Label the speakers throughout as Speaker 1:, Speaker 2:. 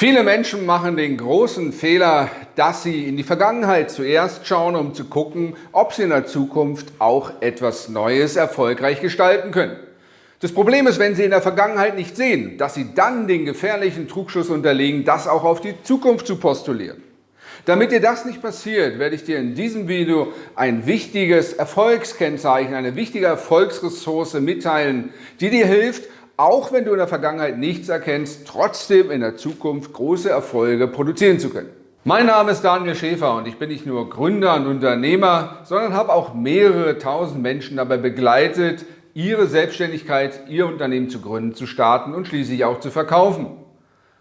Speaker 1: Viele Menschen machen den großen Fehler, dass sie in die Vergangenheit zuerst schauen, um zu gucken, ob sie in der Zukunft auch etwas Neues erfolgreich gestalten können. Das Problem ist, wenn sie in der Vergangenheit nicht sehen, dass sie dann den gefährlichen Trugschluss unterlegen, das auch auf die Zukunft zu postulieren. Damit dir das nicht passiert, werde ich dir in diesem Video ein wichtiges Erfolgskennzeichen, eine wichtige Erfolgsressource mitteilen, die dir hilft, auch wenn du in der Vergangenheit nichts erkennst, trotzdem in der Zukunft große Erfolge produzieren zu können. Mein Name ist Daniel Schäfer und ich bin nicht nur Gründer und Unternehmer, sondern habe auch mehrere tausend Menschen dabei begleitet, ihre Selbstständigkeit, ihr Unternehmen zu gründen, zu starten und schließlich auch zu verkaufen.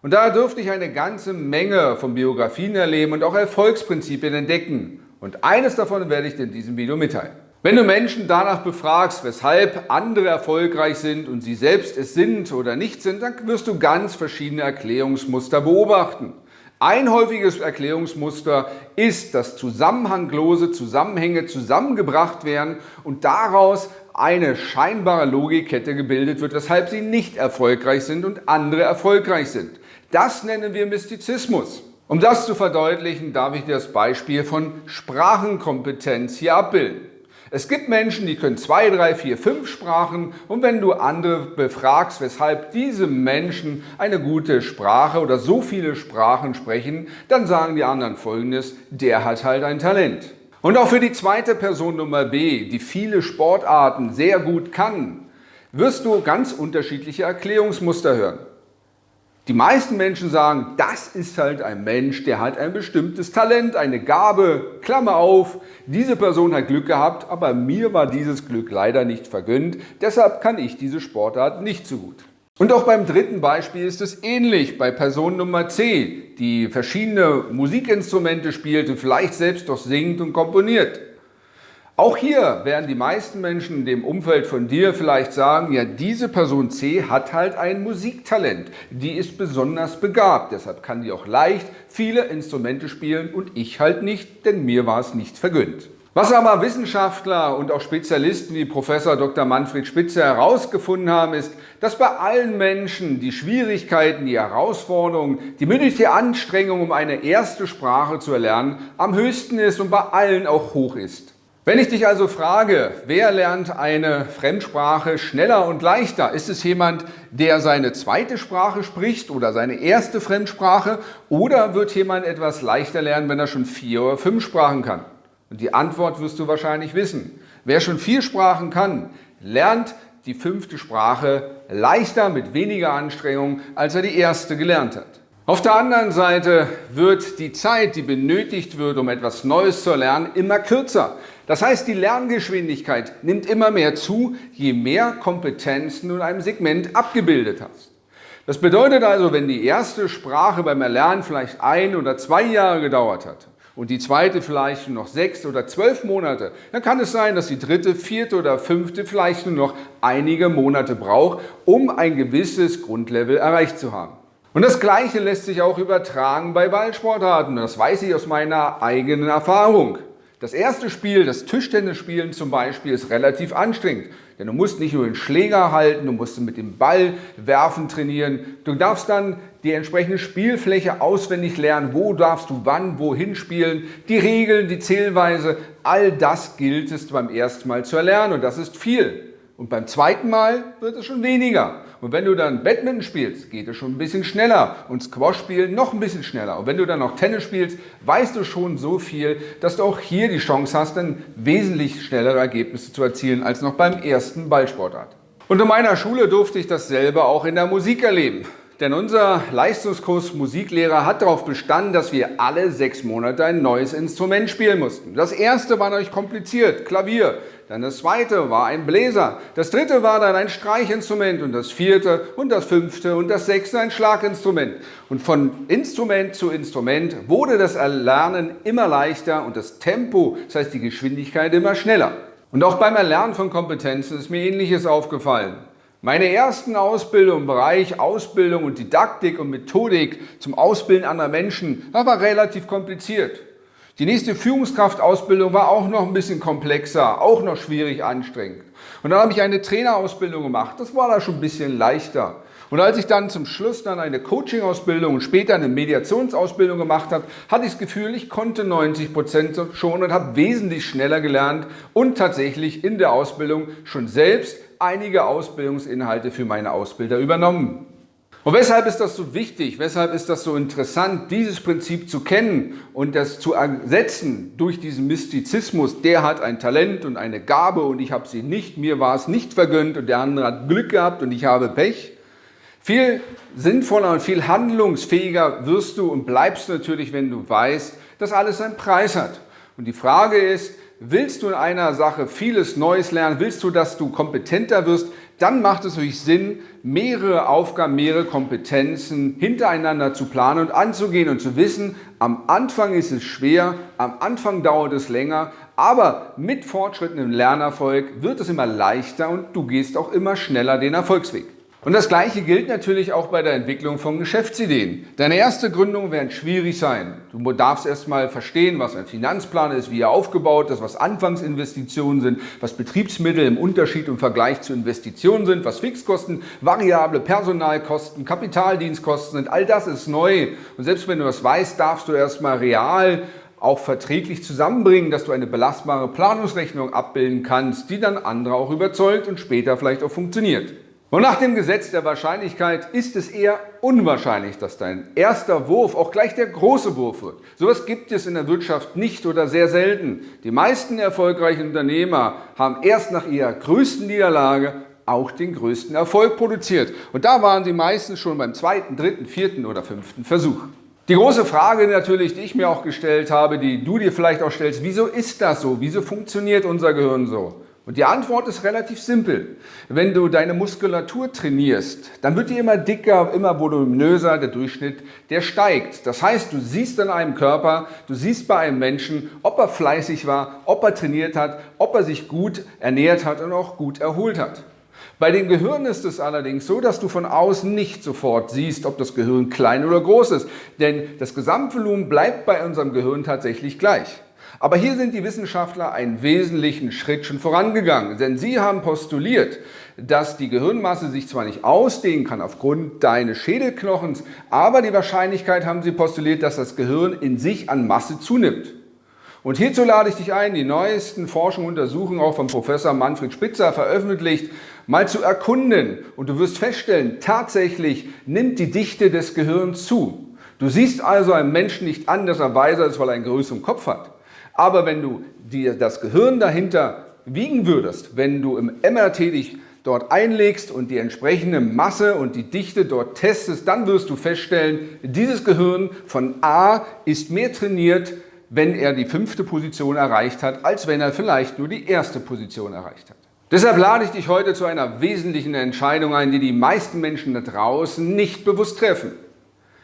Speaker 1: Und da durfte ich eine ganze Menge von Biografien erleben und auch Erfolgsprinzipien entdecken. Und eines davon werde ich dir in diesem Video mitteilen. Wenn du Menschen danach befragst, weshalb andere erfolgreich sind und sie selbst es sind oder nicht sind, dann wirst du ganz verschiedene Erklärungsmuster beobachten. Ein häufiges Erklärungsmuster ist, dass zusammenhanglose Zusammenhänge zusammengebracht werden und daraus eine scheinbare Logikkette gebildet wird, weshalb sie nicht erfolgreich sind und andere erfolgreich sind. Das nennen wir Mystizismus. Um das zu verdeutlichen, darf ich dir das Beispiel von Sprachenkompetenz hier abbilden. Es gibt Menschen, die können zwei, drei, vier, fünf Sprachen und wenn du andere befragst, weshalb diese Menschen eine gute Sprache oder so viele Sprachen sprechen, dann sagen die anderen folgendes, der hat halt ein Talent. Und auch für die zweite Person Nummer B, die viele Sportarten sehr gut kann, wirst du ganz unterschiedliche Erklärungsmuster hören. Die meisten Menschen sagen, das ist halt ein Mensch, der hat ein bestimmtes Talent, eine Gabe, Klammer auf, diese Person hat Glück gehabt, aber mir war dieses Glück leider nicht vergönnt, deshalb kann ich diese Sportart nicht so gut. Und auch beim dritten Beispiel ist es ähnlich bei Person Nummer C, die verschiedene Musikinstrumente spielt und vielleicht selbst doch singt und komponiert. Auch hier werden die meisten Menschen in dem Umfeld von dir vielleicht sagen, ja diese Person C hat halt ein Musiktalent, die ist besonders begabt, deshalb kann die auch leicht viele Instrumente spielen und ich halt nicht, denn mir war es nicht vergönnt. Was aber Wissenschaftler und auch Spezialisten wie Professor Dr. Manfred Spitzer herausgefunden haben, ist, dass bei allen Menschen die Schwierigkeiten, die Herausforderungen, die mündliche Anstrengung, um eine erste Sprache zu erlernen, am höchsten ist und bei allen auch hoch ist. Wenn ich dich also frage, wer lernt eine Fremdsprache schneller und leichter? Ist es jemand, der seine zweite Sprache spricht oder seine erste Fremdsprache? Oder wird jemand etwas leichter lernen, wenn er schon vier oder fünf Sprachen kann? Und die Antwort wirst du wahrscheinlich wissen. Wer schon vier Sprachen kann, lernt die fünfte Sprache leichter mit weniger Anstrengung, als er die erste gelernt hat. Auf der anderen Seite wird die Zeit, die benötigt wird, um etwas Neues zu lernen, immer kürzer. Das heißt, die Lerngeschwindigkeit nimmt immer mehr zu, je mehr Kompetenzen du in einem Segment abgebildet hast. Das bedeutet also, wenn die erste Sprache beim Erlernen vielleicht ein oder zwei Jahre gedauert hat und die zweite vielleicht nur noch sechs oder zwölf Monate, dann kann es sein, dass die dritte, vierte oder fünfte vielleicht nur noch einige Monate braucht, um ein gewisses Grundlevel erreicht zu haben. Und das Gleiche lässt sich auch übertragen bei Ballsportarten. Das weiß ich aus meiner eigenen Erfahrung. Das erste Spiel, das Tischtennisspielen zum Beispiel, ist relativ anstrengend. Denn du musst nicht nur den Schläger halten, du musst mit dem Ball werfen trainieren. Du darfst dann die entsprechende Spielfläche auswendig lernen. Wo darfst du wann, wohin spielen. Die Regeln, die Zählweise, all das gilt es beim ersten Mal zu erlernen. Und das ist viel. Und beim zweiten Mal wird es schon weniger. Und wenn du dann Badminton spielst, geht es schon ein bisschen schneller. Und Squash spielen noch ein bisschen schneller. Und wenn du dann noch Tennis spielst, weißt du schon so viel, dass du auch hier die Chance hast, dann wesentlich schnellere Ergebnisse zu erzielen als noch beim ersten Ballsportart. Und in meiner Schule durfte ich dasselbe auch in der Musik erleben. Denn unser Leistungskurs Musiklehrer hat darauf bestanden, dass wir alle sechs Monate ein neues Instrument spielen mussten. Das erste war natürlich kompliziert, Klavier. Dann das zweite war ein Bläser. Das dritte war dann ein Streichinstrument und das vierte und das fünfte und das sechste ein Schlaginstrument. Und von Instrument zu Instrument wurde das Erlernen immer leichter und das Tempo, das heißt die Geschwindigkeit, immer schneller. Und auch beim Erlernen von Kompetenzen ist mir Ähnliches aufgefallen. Meine ersten Ausbildungen im Bereich Ausbildung und Didaktik und Methodik zum Ausbilden anderer Menschen, das war relativ kompliziert. Die nächste Führungskraftausbildung war auch noch ein bisschen komplexer, auch noch schwierig anstrengend. Und dann habe ich eine Trainerausbildung gemacht, das war da schon ein bisschen leichter. Und als ich dann zum Schluss dann eine Coaching-Ausbildung und später eine Mediationsausbildung gemacht habe, hatte ich das Gefühl, ich konnte 90 Prozent schon und habe wesentlich schneller gelernt und tatsächlich in der Ausbildung schon selbst einige Ausbildungsinhalte für meine Ausbilder übernommen. Und weshalb ist das so wichtig? Weshalb ist das so interessant, dieses Prinzip zu kennen und das zu ersetzen durch diesen Mystizismus? Der hat ein Talent und eine Gabe und ich habe sie nicht, mir war es nicht vergönnt und der andere hat Glück gehabt und ich habe Pech. Viel sinnvoller und viel handlungsfähiger wirst du und bleibst natürlich, wenn du weißt, dass alles seinen Preis hat. Und die Frage ist, willst du in einer Sache vieles Neues lernen, willst du, dass du kompetenter wirst, dann macht es natürlich Sinn, mehrere Aufgaben, mehrere Kompetenzen hintereinander zu planen und anzugehen und zu wissen, am Anfang ist es schwer, am Anfang dauert es länger, aber mit Fortschritten im Lernerfolg wird es immer leichter und du gehst auch immer schneller den Erfolgsweg. Und das Gleiche gilt natürlich auch bei der Entwicklung von Geschäftsideen. Deine erste Gründung wird schwierig sein. Du darfst erst mal verstehen, was ein Finanzplan ist, wie er aufgebaut ist, was Anfangsinvestitionen sind, was Betriebsmittel im Unterschied im Vergleich zu Investitionen sind, was Fixkosten, variable Personalkosten, Kapitaldienstkosten sind. All das ist neu. Und selbst wenn du das weißt, darfst du erst mal real auch verträglich zusammenbringen, dass du eine belastbare Planungsrechnung abbilden kannst, die dann andere auch überzeugt und später vielleicht auch funktioniert. Und nach dem Gesetz der Wahrscheinlichkeit ist es eher unwahrscheinlich, dass dein erster Wurf auch gleich der große Wurf wird. Sowas gibt es in der Wirtschaft nicht oder sehr selten. Die meisten erfolgreichen Unternehmer haben erst nach ihrer größten Niederlage auch den größten Erfolg produziert. Und da waren die meisten schon beim zweiten, dritten, vierten oder fünften Versuch. Die große Frage natürlich, die ich mir auch gestellt habe, die du dir vielleicht auch stellst, wieso ist das so? Wieso funktioniert unser Gehirn so? Und die Antwort ist relativ simpel. Wenn du deine Muskulatur trainierst, dann wird die immer dicker, immer voluminöser, der Durchschnitt, der steigt. Das heißt, du siehst an einem Körper, du siehst bei einem Menschen, ob er fleißig war, ob er trainiert hat, ob er sich gut ernährt hat und auch gut erholt hat. Bei dem Gehirn ist es allerdings so, dass du von außen nicht sofort siehst, ob das Gehirn klein oder groß ist. Denn das Gesamtvolumen bleibt bei unserem Gehirn tatsächlich gleich. Aber hier sind die Wissenschaftler einen wesentlichen Schritt schon vorangegangen, denn sie haben postuliert, dass die Gehirnmasse sich zwar nicht ausdehnen kann aufgrund deines Schädelknochens, aber die Wahrscheinlichkeit haben sie postuliert, dass das Gehirn in sich an Masse zunimmt. Und hierzu lade ich dich ein, die neuesten Forschungen und Untersuchungen auch von Professor Manfred Spitzer veröffentlicht, mal zu erkunden. Und du wirst feststellen, tatsächlich nimmt die Dichte des Gehirns zu. Du siehst also einen Menschen nicht an, dass er weiser ist, weil er einen größeren Kopf hat. Aber wenn du dir das Gehirn dahinter wiegen würdest, wenn du im MRT dich dort einlegst und die entsprechende Masse und die Dichte dort testest, dann wirst du feststellen, dieses Gehirn von A ist mehr trainiert, wenn er die fünfte Position erreicht hat, als wenn er vielleicht nur die erste Position erreicht hat. Deshalb lade ich dich heute zu einer wesentlichen Entscheidung ein, die die meisten Menschen da draußen nicht bewusst treffen.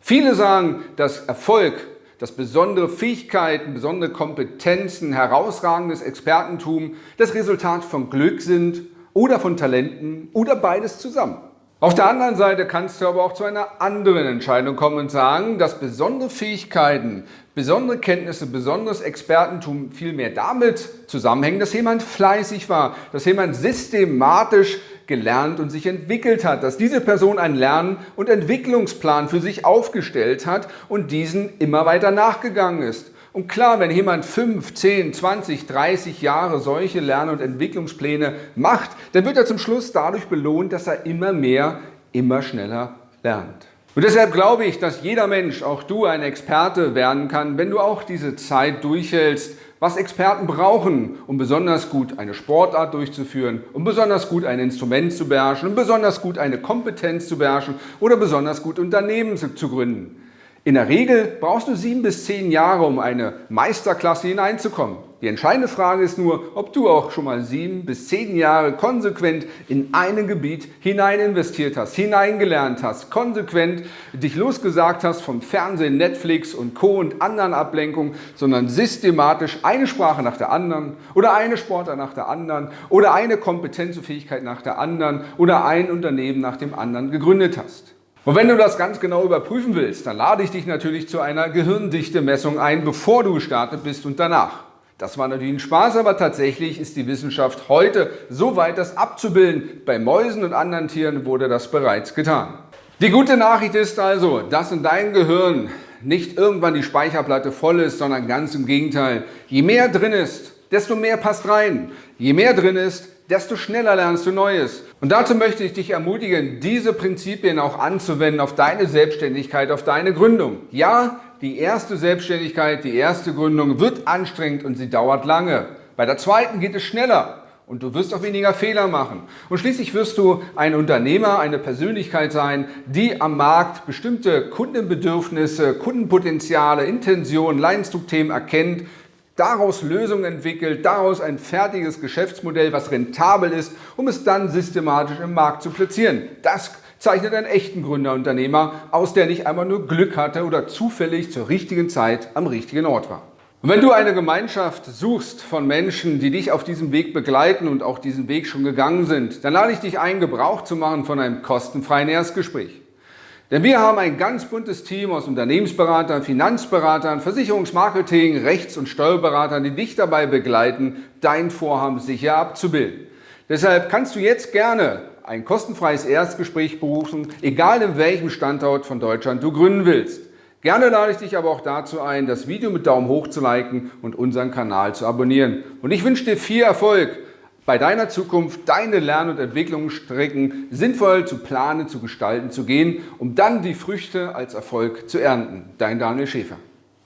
Speaker 1: Viele sagen, dass Erfolg dass besondere Fähigkeiten, besondere Kompetenzen, herausragendes Expertentum das Resultat von Glück sind oder von Talenten oder beides zusammen. Auf der anderen Seite kannst du aber auch zu einer anderen Entscheidung kommen und sagen, dass besondere Fähigkeiten, besondere Kenntnisse, besonderes Expertentum vielmehr damit zusammenhängen, dass jemand fleißig war, dass jemand systematisch gelernt und sich entwickelt hat, dass diese Person einen Lern- und Entwicklungsplan für sich aufgestellt hat und diesen immer weiter nachgegangen ist. Und klar, wenn jemand 5, 10, 20, 30 Jahre solche Lern- und Entwicklungspläne macht, dann wird er zum Schluss dadurch belohnt, dass er immer mehr, immer schneller lernt. Und deshalb glaube ich, dass jeder Mensch, auch du, ein Experte werden kann, wenn du auch diese Zeit durchhältst, was Experten brauchen, um besonders gut eine Sportart durchzuführen, um besonders gut ein Instrument zu beherrschen, um besonders gut eine Kompetenz zu beherrschen oder besonders gut Unternehmen zu gründen. In der Regel brauchst du sieben bis zehn Jahre, um eine Meisterklasse hineinzukommen. Die entscheidende Frage ist nur, ob du auch schon mal sieben bis zehn Jahre konsequent in ein Gebiet hinein investiert hast, hineingelernt hast, konsequent dich losgesagt hast vom Fernsehen, Netflix und Co. und anderen Ablenkungen, sondern systematisch eine Sprache nach der anderen oder eine Sportart nach der anderen oder eine Kompetenz und Fähigkeit nach der anderen oder ein Unternehmen nach dem anderen gegründet hast. Und wenn du das ganz genau überprüfen willst, dann lade ich dich natürlich zu einer Gehirndichte-Messung ein, bevor du gestartet bist und danach. Das war natürlich ein Spaß, aber tatsächlich ist die Wissenschaft heute so weit, das abzubilden. Bei Mäusen und anderen Tieren wurde das bereits getan. Die gute Nachricht ist also, dass in deinem Gehirn nicht irgendwann die Speicherplatte voll ist, sondern ganz im Gegenteil. Je mehr drin ist, desto mehr passt rein. Je mehr drin ist, desto schneller lernst du Neues. Und dazu möchte ich dich ermutigen, diese Prinzipien auch anzuwenden auf deine Selbstständigkeit, auf deine Gründung. Ja, die erste Selbstständigkeit, die erste Gründung wird anstrengend und sie dauert lange. Bei der zweiten geht es schneller und du wirst auch weniger Fehler machen. Und schließlich wirst du ein Unternehmer, eine Persönlichkeit sein, die am Markt bestimmte Kundenbedürfnisse, Kundenpotenziale, Intentionen, Leidensdruckthemen erkennt, daraus Lösungen entwickelt, daraus ein fertiges Geschäftsmodell, was rentabel ist, um es dann systematisch im Markt zu platzieren. Das zeichnet einen echten Gründerunternehmer aus, der nicht einmal nur Glück hatte oder zufällig zur richtigen Zeit am richtigen Ort war. Und wenn du eine Gemeinschaft suchst von Menschen, die dich auf diesem Weg begleiten und auch diesen Weg schon gegangen sind, dann lade ich dich ein, Gebrauch zu machen von einem kostenfreien Erstgespräch. Denn wir haben ein ganz buntes Team aus Unternehmensberatern, Finanzberatern, Versicherungsmarketing, Rechts- und Steuerberatern, die dich dabei begleiten, dein Vorhaben sicher abzubilden. Deshalb kannst du jetzt gerne ein kostenfreies Erstgespräch berufen, egal in welchem Standort von Deutschland du gründen willst. Gerne lade ich dich aber auch dazu ein, das Video mit Daumen hoch zu liken und unseren Kanal zu abonnieren. Und ich wünsche dir viel Erfolg bei deiner Zukunft, deine Lern- und Entwicklungsstrecken sinnvoll zu planen, zu gestalten, zu gehen, um dann die Früchte als Erfolg zu ernten. Dein Daniel Schäfer.